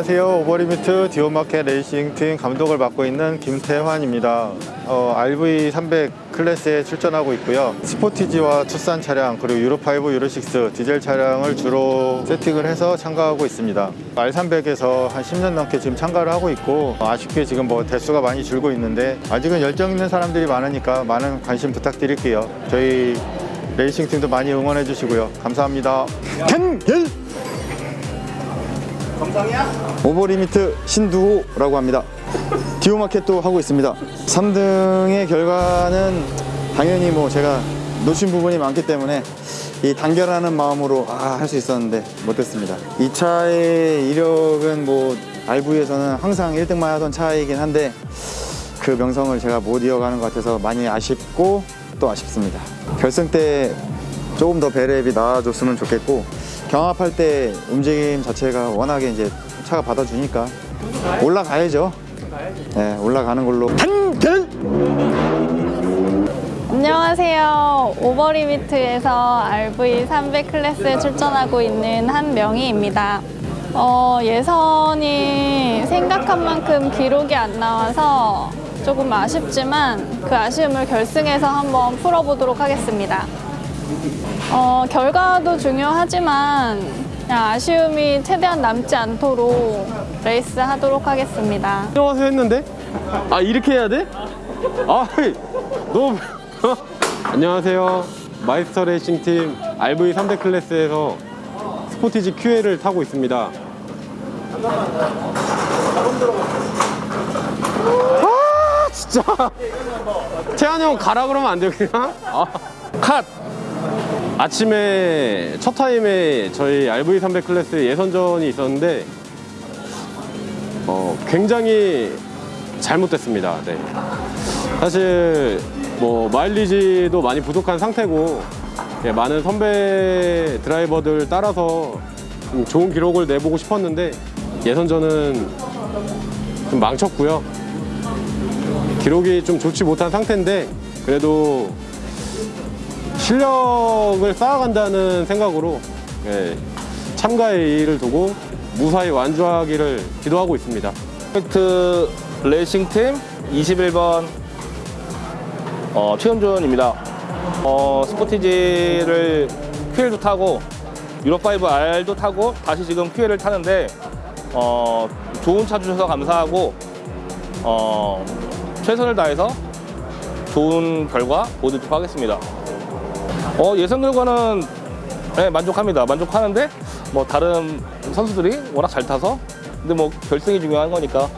안녕하세요. 오버리미트 디오마켓 레이싱팀 감독을 맡고 있는 김태환입니다. 어, RV300 클래스에 출전하고 있고요. 스포티지와 투싼 차량 그리고 유로5, 유로6 디젤 차량을 주로 세팅을 해서 참가하고 있습니다. R300에서 한 10년 넘게 지금 참가를 하고 있고 어, 아쉽게 지금 뭐 대수가 많이 줄고 있는데 아직은 열정 있는 사람들이 많으니까 많은 관심 부탁드릴게요. 저희 레이싱팀도 많이 응원해 주시고요. 감사합니다. 캔겔! 오버리미트 신두호라고 합니다. 디오마켓도 하고 있습니다. 3등의 결과는 당연히 뭐 제가 놓친 부분이 많기 때문에 이 단결하는 마음으로 아, 할 수 있었는데 못했습니다. 이 차의 이력은 뭐 RV에서는 항상 1등만 하던 차이긴 한데 그 명성을 제가 못 이어가는 것 같아서 많이 아쉽고 또 아쉽습니다. 결승 때 조금 더 배랩이 나아졌으면 좋겠고 경합할 때 움직임 자체가 워낙에 이제 차가 받아주니까 올라가야죠. 네, 올라가는 걸로 단결! 안녕하세요. 오버리미트에서 RV300 클래스에 출전하고 있는 한명희입니다. 어, 예선이 생각한 만큼 기록이 안 나와서 조금 아쉽지만 그 아쉬움을 결승에서 한번 풀어보도록 하겠습니다. 어, 결과도 중요하지만 아쉬움이 최대한 남지 않도록 레이스 하도록 하겠습니다. 안녕하세요 했는데? 아 이렇게 해야 돼? 아 너무 안녕하세요 마이스터 레이싱 팀 RV 300 클래스에서 스포티지 QL을 타고 있습니다 아 진짜 태환이 형 가라 그러면 안 돼요 그냥? 아, 컷! 아침에 첫 타임에 저희 RV 300 클래스 예선전이 있었는데 어, 굉장히 잘못됐습니다. 네. 사실 뭐 마일리지도 많이 부족한 상태고 예, 많은 선배 드라이버들 따라서 좀 좋은 기록을 내보고 싶었는데 예선전은 좀 망쳤고요. 기록이 좀 좋지 못한 상태인데 그래도 실력을 쌓아간다는 생각으로 예, 참가의 의의를 두고 무사히 완주하기를 기도하고 있습니다. 퍼펙트 레이싱팀 21번 어, 최현준입니다. 어, 스포티지를 QL도 타고 유로5R도 타고 다시 지금 QL을 타는데 어, 좋은 차 주셔서 감사하고 어, 최선을 다해서 좋은 결과 보여드리도록 하겠습니다. 어, 예선 결과는 네, 만족합니다. 만족하는데 뭐 다른 선수들이 워낙 잘 타서 근데 뭐 결승이 중요한 거니까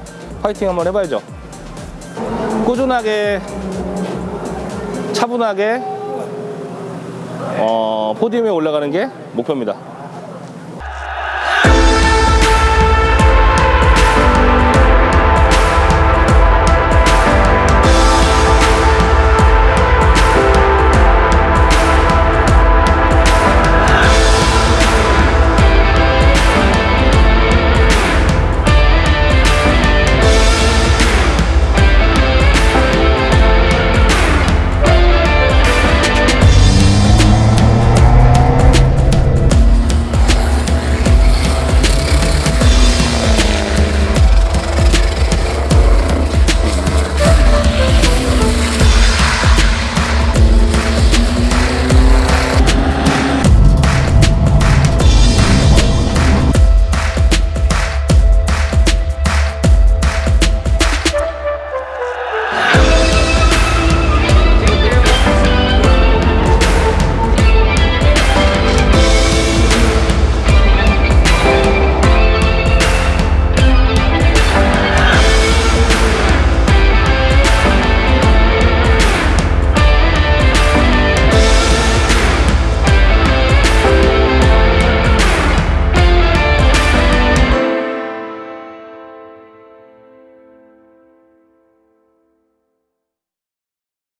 파이팅 한번 해봐야죠. 꾸준하게 차분하게 어, 포디움에 올라가는 게 목표입니다.